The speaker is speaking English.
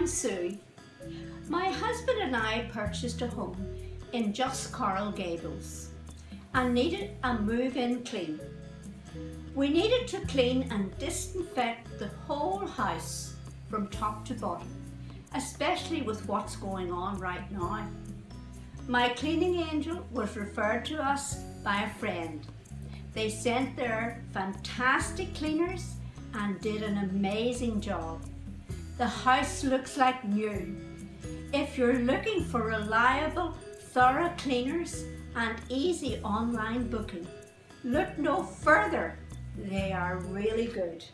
Sue. My husband and I purchased a home in just Coral Gables and needed a move-in clean. We needed to clean and disinfect the whole house from top to bottom, especially with what's going on right now. My cleaning angel was referred to us by a friend. They sent their fantastic cleaners and did an amazing job. The house looks like new. If you're looking for reliable, thorough cleaners and easy online booking, look no further. They are really good.